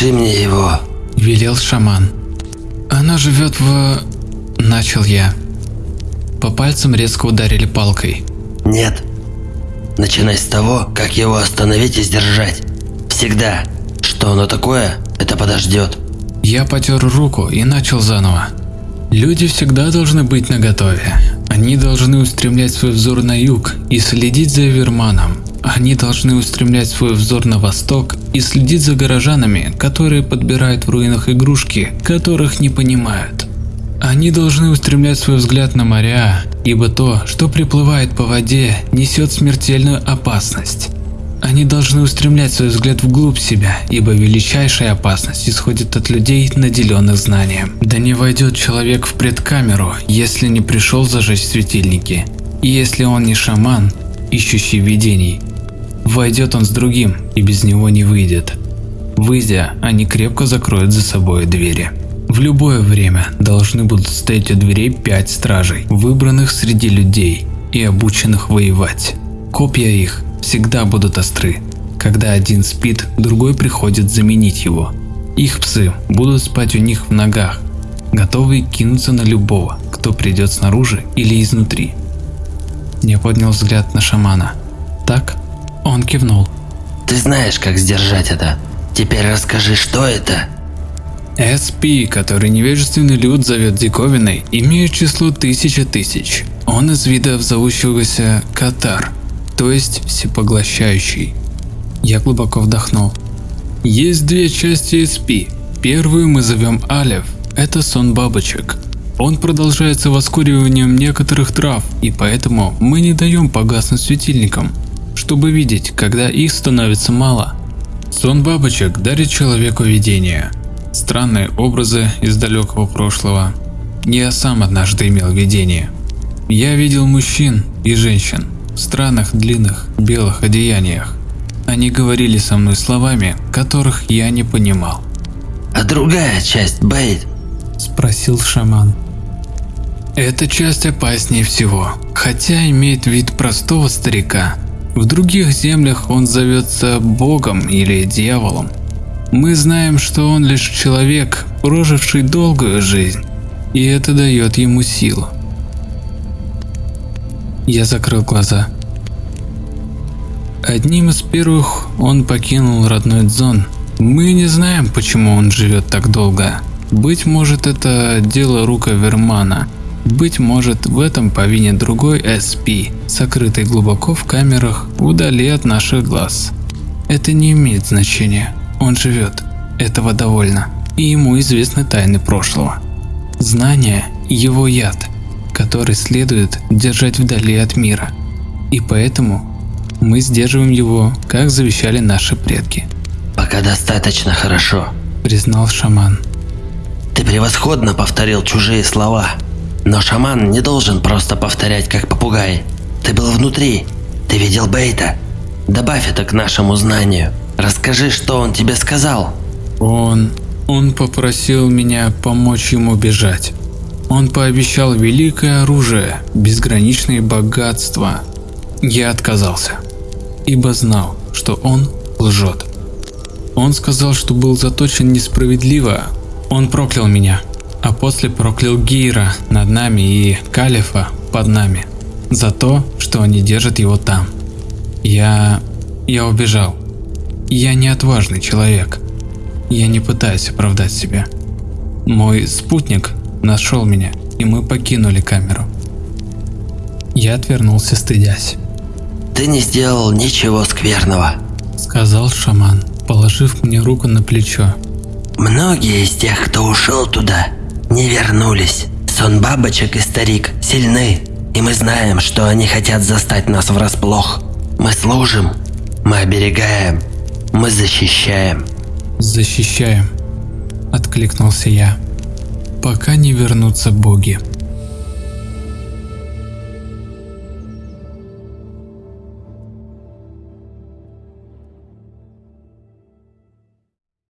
опиши мне его. Велел шаман. Она живет в... Начал я. По пальцам резко ударили палкой. Нет. Начинай с того, как его остановить и сдержать. Всегда. Что оно такое, это подождет. Я потер руку и начал заново. Люди всегда должны быть наготове. Они должны устремлять свой взор на юг и следить за Эверманом. Они должны устремлять свой взор на восток и следить за горожанами, которые подбирают в руинах игрушки, которых не понимают. Они должны устремлять свой взгляд на моря, ибо то, что приплывает по воде, несет смертельную опасность. Они должны устремлять свой взгляд вглубь себя, ибо величайшая опасность исходит от людей, наделенных знанием. Да не войдет человек в предкамеру, если не пришел зажечь светильники. И если он не шаман, ищущий видений, войдет он с другим и без него не выйдет. Выйдя, они крепко закроют за собой двери. В любое время должны будут стоять у дверей пять стражей, выбранных среди людей и обученных воевать. Копья их всегда будут остры. Когда один спит, другой приходит заменить его. Их псы будут спать у них в ногах, готовые кинуться на любого, кто придет снаружи или изнутри. Я поднял взгляд на шамана. Так? Он кивнул. Ты знаешь, как сдержать это. Теперь расскажи, что это? SP, который невежественный люд зовет диковиной, имеет число тысяча тысяч. Он из видов зовущегося Катар, то есть всепоглощающий. Я глубоко вдохнул. Есть две части SP. Первую мы зовем Алев, это сон бабочек. Он продолжается воскуриванием некоторых трав, и поэтому мы не даем погаснуть светильникам, чтобы видеть, когда их становится мало. Сон бабочек дарит человеку видение, Странные образы из далекого прошлого. Я сам однажды имел видение. Я видел мужчин и женщин в странных длинных белых одеяниях. Они говорили со мной словами, которых я не понимал. А другая часть, Бейт? Спросил шаман. Эта часть опаснее всего, хотя имеет вид простого старика. В других землях он зовется богом или дьяволом. Мы знаем, что он лишь человек, проживший долгую жизнь, и это дает ему силу. Я закрыл глаза. Одним из первых он покинул родной Дзон. Мы не знаем, почему он живет так долго. Быть может это дело рука Вермана. Быть может в этом повинен другой SP, сокрытый глубоко в камерах вдали от наших глаз. Это не имеет значения. Он живет, этого довольно, и ему известны тайны прошлого. Знание – его яд, который следует держать вдали от мира, и поэтому мы сдерживаем его, как завещали наши предки. «Пока достаточно хорошо», – признал шаман. «Ты превосходно повторил чужие слова, но шаман не должен просто повторять, как попугай. Ты был внутри, ты видел Бейта. Добавь это к нашему знанию». Расскажи, что он тебе сказал. Он... он попросил меня помочь ему бежать. Он пообещал великое оружие, безграничные богатства. Я отказался, ибо знал, что он лжет. Он сказал, что был заточен несправедливо. Он проклял меня, а после проклял Гейра над нами и Калифа под нами за то, что они держат его там. Я... я убежал. Я не отважный человек. Я не пытаюсь оправдать себя. Мой спутник нашел меня, и мы покинули камеру. Я отвернулся, стыдясь. «Ты не сделал ничего скверного», — сказал шаман, положив мне руку на плечо. «Многие из тех, кто ушел туда, не вернулись. Сон бабочек и старик сильны, и мы знаем, что они хотят застать нас врасплох. Мы служим, мы оберегаем, мы защищаем. Защищаем, откликнулся я. Пока не вернутся боги.